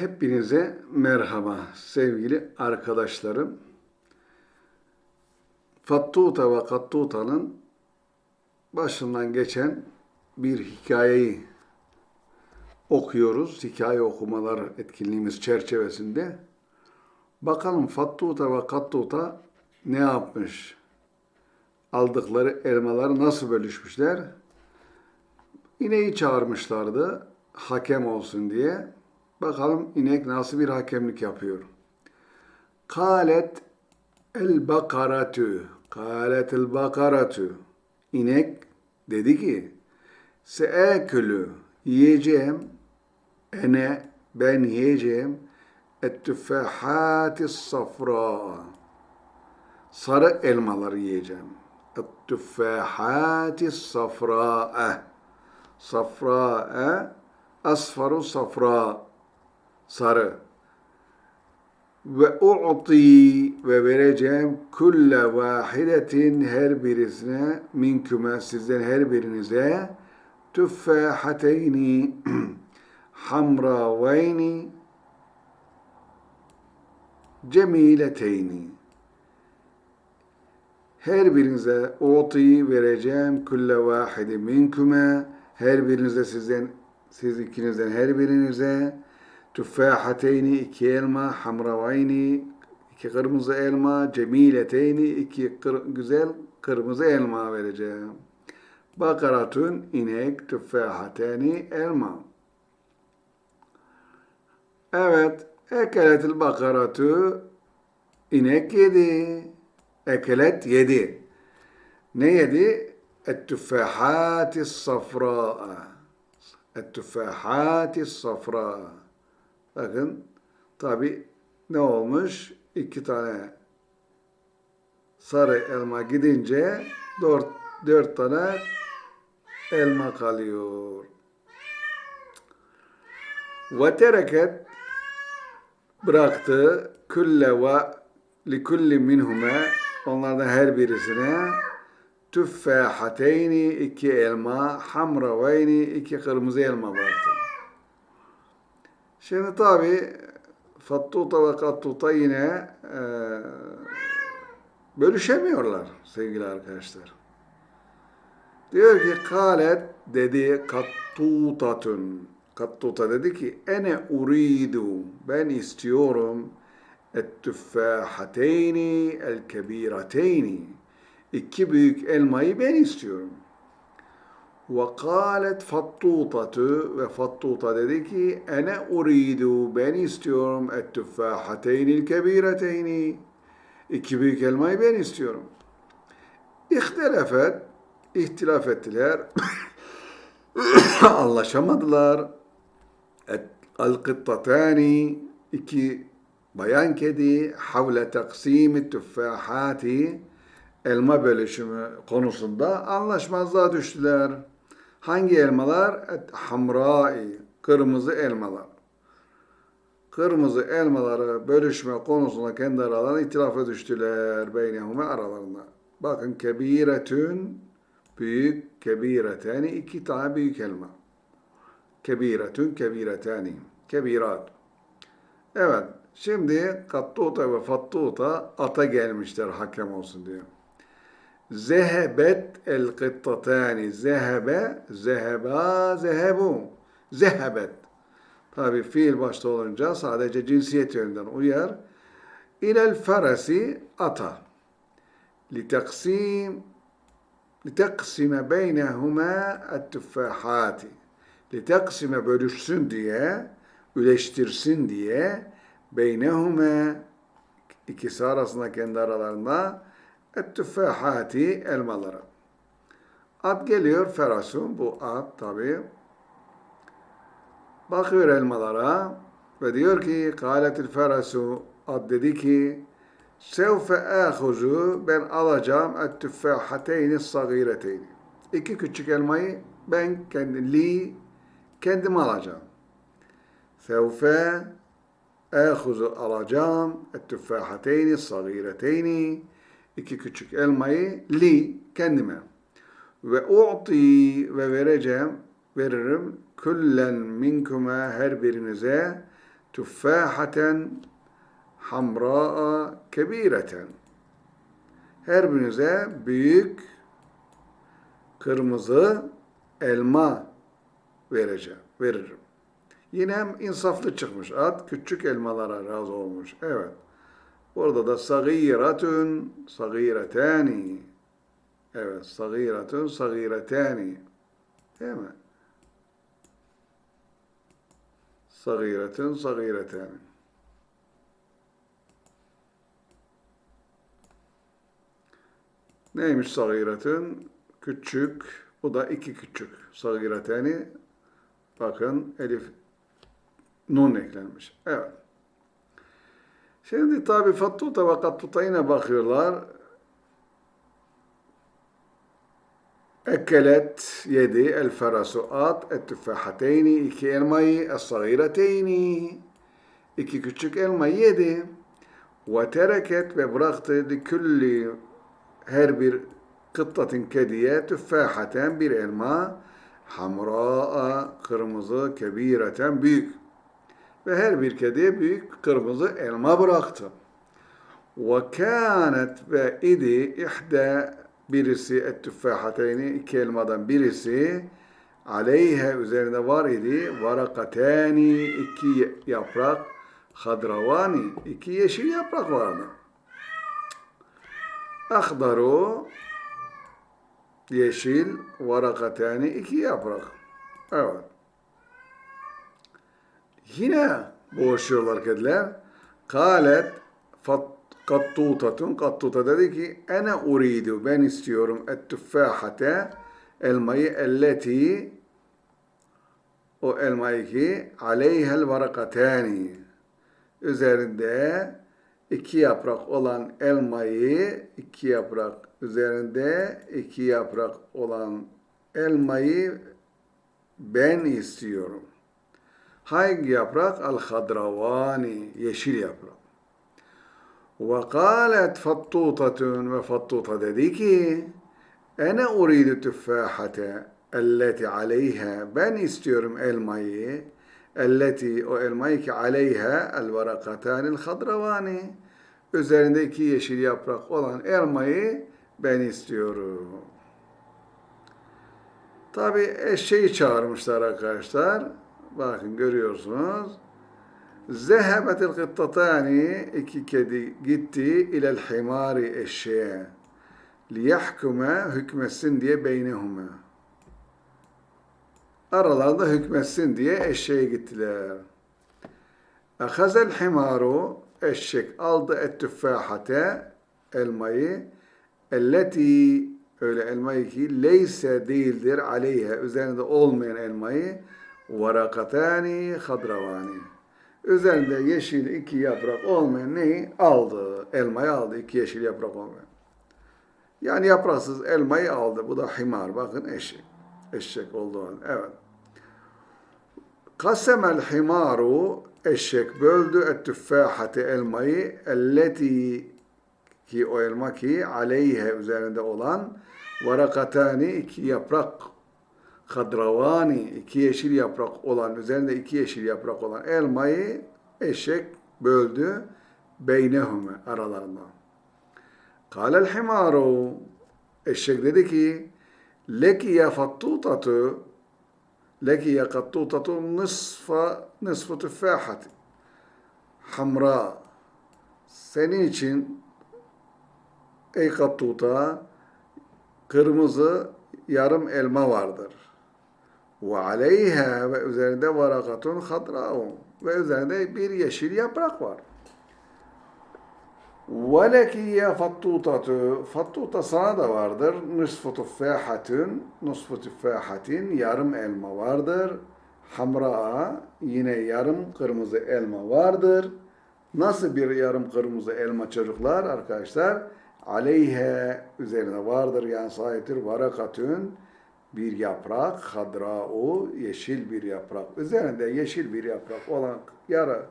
Hepinize merhaba sevgili arkadaşlarım. Fattuta ve Kattuta'nın başından geçen bir hikayeyi okuyoruz. Hikaye okumalar etkinliğimiz çerçevesinde. Bakalım Fattuta ve Kattuta ne yapmış? Aldıkları elmaları nasıl bölüşmüşler? İneği çağırmışlardı hakem olsun diye. Bakalım inek nasıl bir hakemlik yapıyor. Kalet el bakaratu. Kalet el bakaratu. İnek dedi ki seekülü yiyeceğim ene ben yiyeceğim ettüffehati safra sarı elmaları yiyeceğim. Ettüffehati safra safra asfaru safra sarı. Ve u'ti ve vereceğim kulle vahidetin her birisine minküme sizden her birinize tüffahateyni hamraveyni cemileteyni her birinize u'ti vereceğim kulle vahidi minküme her birinize sizden siz ikinizden her birinize tüffahateyni iki elma, hamravayni iki kırmızı elma, cemileteyni iki kır, güzel kırmızı elma vereceğim. Bakaratun inek, tüffahateyni elma. Evet, ekeletil bakaratu inek yedi. Ekelet yedi. Ne yedi? التفاحات الصفراء التفاحات الصفراء bakın tabi ne olmuş? İki tane sarı elma gidince dört, dört tane elma kalıyor. Ve tereket bıraktı. Külle ve likulli minhume onlardan her birisine. Tüffahateyni iki elma, hamraveyni iki kırmızı elma bıraktı. Şimdi tabi Fattuta ve Kattuta yine e, bölüşemiyorlar sevgili arkadaşlar. Diyor ki kalet dedi kattutatun. Kattuta dedi ki ene uridu ben istiyorum et tüffahateyni el kebirateyni iki büyük elmayı ben istiyorum. Kâlet fattutatu ve fattuta dedi ki ene uridu ben istiyorum et tüffahateynil kebireteyni iki büyük elmayı ben istiyorum. İhtilafet ihtilaf ettiler. Anlaşamadılar. El kıttatani iki bayan kedi havle taksimi tüffahati elma bölüşümü konusunda anlaşmazlığa düştüler. Hangi elmalar? Hamrai, kırmızı elmalar. Kırmızı elmaları bölüşme konusunda kendi aralarında itirafa düştüler. Beynehume aralarında. Bakın kebiretün, büyük, kebireteni, iki tane büyük elma. Kebiretün, kebireteni, kebirat. Evet, şimdi kattuta ve fattuta ata gelmişler hakem olsun diyor. Zehebet el kıttatani. Zehebe, zeheba, zehebu. Zehebet. Tabi fiil başta olunca sadece cinsiyet yönünden uyar. İlel feresi ata. Litaksim liteksime beynehuma ettüffahati. Liteksime bölüşsün diye, üleştirsin diye beynehuma ikisi arasında kendi aralarında ettüffahati elmaları. At geliyor ferasun bu at tabi. Bakıyor elmalara ve diyor ki kâletil ferasu at dedi ki sevfe âhuzu ben alacağım ettüffahateyni sagireteyni. İki küçük elmayı ben kendi li kendim alacağım. Sevfe âhuzu alacağım ettüffahateyni sagireteyni iki küçük elmayı li kendime ve u'ti ve vereceğim veririm küllen minkuma her birinize tüffahaten hamra'a kebireten. Her birinize büyük kırmızı elma vereceğim, veririm. Yine hem insaflı çıkmış. At küçük elmalara razı olmuş. Evet. Orada da sagiratun, sagiretani. Evet, sagiratun, sagiretani. Değil mi? Sagiratun, sagiretani. Neymiş sagiratun? Küçük. Bu da iki küçük. Sagiretani. Bakın elif nun eklenmiş. Evet. Şimdi tabi fattuta ve kattutayına bakıyorlar. Ekelet yedi el ferasu at et tüffahateyni iki elmayı es sagireteyni iki küçük elmayı yedi ve tereket ve bıraktı li külli her bir kıttatin kediye tüffahaten bir elma hamra'a kırmızı kebireten büyük ve her bir kediye büyük kırmızı elma bıraktı. Ve kânet ve idi ihde birisi et tüffahateyni iki elmadan birisi aleyhe üzerinde var idi varakatani iki yaprak hadravani iki yeşil yaprak vardı. Ahdaru yeşil varakatani iki yaprak. Evet. Yine boğuşuyorlar kediler. Kalet kattutatun kattuta dedi ki ene uridu ben istiyorum et tüffahate elmayı elleti o elmayı ki aleyhel varakatani üzerinde iki yaprak olan elmayı iki yaprak üzerinde iki yaprak olan elmayı ben istiyorum. Hangi yaprak? Al-hadravani, yeşil yaprak. Ve kâlet fattutatun ve fattuta dedi ki ene uridu tüffahate elleti aleyha ben istiyorum elmayı elleti o elmayı ki aleyha el varakatanil hadravani üzerinde iki yeşil yaprak olan elmayı ben istiyorum. Tabi eşeği çağırmışlar arkadaşlar. Bakın görüyorsunuz. Zehebetil kıttatani iki kedi gitti ilel himari eşeğe. Liyahkume hükmetsin diye beynehuma. Aralarında hükmetsin diye eşeğe gittiler. Ahazel himaru eşek aldı et tüffahate elmayı elleti öyle elmayı ki leyse değildir aleyhe üzerinde olmayan elmayı varakatani hadravani. Üzerinde yeşil iki yaprak olmayan neyi? Aldı. Elmayı aldı. iki yeşil yaprak olmayan. Yani yapraksız elmayı aldı. Bu da himar. Bakın eşek. Eşek olduğu an. Evet. Kasemel himaru eşek böldü et tüffahati elmayı elleti ki o elma ki aleyhe üzerinde olan varakatani iki yaprak kadravani iki yeşil yaprak olan üzerinde iki yeşil yaprak olan elmayı eşek böldü beynehume aralarında. Kâlel himaru eşek dedi ki leki ya fattutatu leki ya kattutatu nısfa nısfı tüffahati hamra senin için ey kattuta kırmızı yarım elma vardır. Ve aleyha ve üzerinde varakatun hadra'un ve üzerinde bir yeşil yaprak var. Ve leki ya fattutatu fattuta sana da vardır. Nısfı tüffahatun nısfı tüffahatin yarım elma vardır. Hamra yine yarım kırmızı elma vardır. Nasıl bir yarım kırmızı elma çocuklar arkadaşlar? Aleyhe üzerine vardır yani sahiptir varakatün bir yaprak, hadra'u yeşil bir yaprak. Üzerinde yeşil bir yaprak olan yarı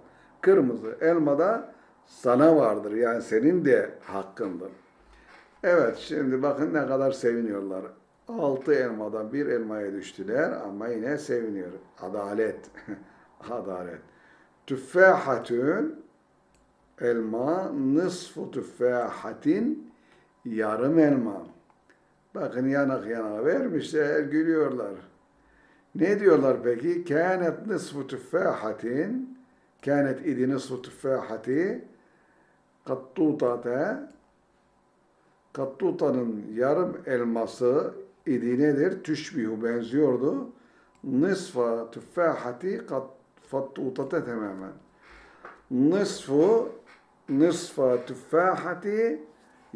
kırmızı elmada sana vardır. Yani senin de hakkındır. Evet şimdi bakın ne kadar seviniyorlar. Altı elmadan bir elmaya düştüler ama yine seviniyor. Adalet. Adalet. tüffahatün elma nısfu tüffahatin yarım elma. Bakın yanak yana vermişler gülüyorlar. Ne diyorlar peki? Kânet nısfu tüffahatin kânet idi nısfu tüffahati kattutate kattutanın yarım elması idi nedir? Tüşbihu benziyordu. Nısfa tüffahati kat fattutate tamamen. Nısfu nısfa tüffahati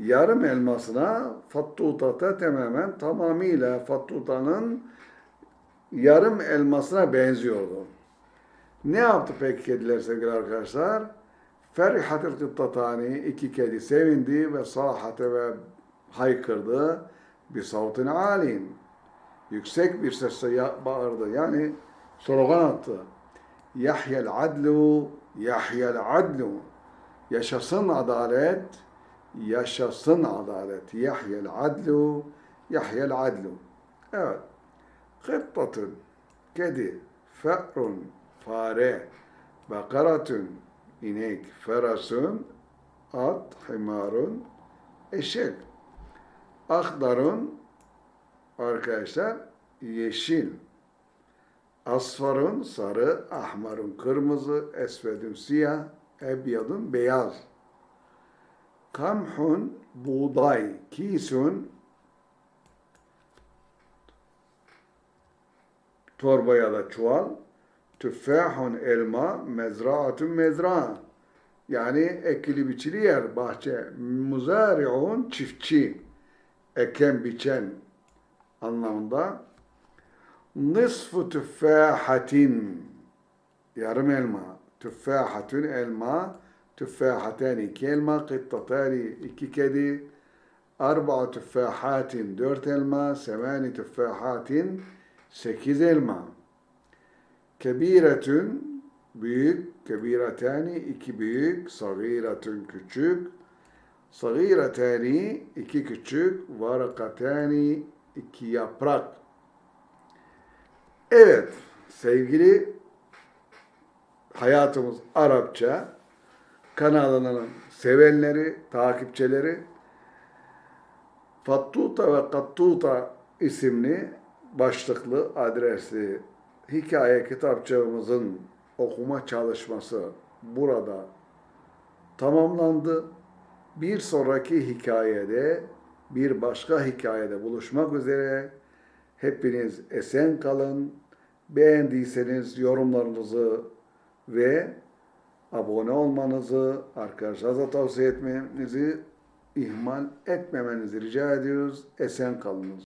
yarım elmasına fattutate tamamen tamamıyla fattutanın yarım elmasına benziyordu. Ne yaptı peki kediler sevgili arkadaşlar? Ferihatil kıttatani iki kedi sevindi ve sahate ve haykırdı bir savtin alin. Yüksek bir sesle bağırdı. Yani slogan attı. Yahyel adlu, yahyel adlu. Yaşasın adalet, yaşasın adalet. Yahyel adlu, yahyel adlu. Evet. Kıttatın, kedi, fe'run, fare, bakaratun, inek, ferasun, at, himarun, eşek. Akdarun, arkadaşlar, yeşil. Asfarun, sarı, ahmarun, kırmızı, esvedun, siyah, ebyadun, beyaz. Kamhun, buğday, kisun, torba ya da çuval. Tüffahun elma, mezraatun mezra. Yani ekili biçili yer, bahçe. Muzari'un çiftçi. Eken biçen anlamında. Nısfu tüffahatin yarım elma. Tüffahatun elma. Tüffahatani iki elma. Kıttatani iki kedi. Arba'a tüffahatin dört elma. Semani tüffahatin sekiz elma. Kebiretün büyük, kebiretani iki büyük, sagiretün küçük, sagiretani iki küçük, varakatani iki yaprak. Evet, sevgili hayatımız Arapça kanalının sevenleri, takipçileri Fattuta ve Kattuta isimli başlıklı adresli hikaye kitapçığımızın okuma çalışması burada tamamlandı. Bir sonraki hikayede, bir başka hikayede buluşmak üzere. Hepiniz esen kalın. Beğendiyseniz yorumlarınızı ve abone olmanızı, arkadaşlarınıza tavsiye etmenizi ihmal etmemenizi rica ediyoruz. Esen kalınız.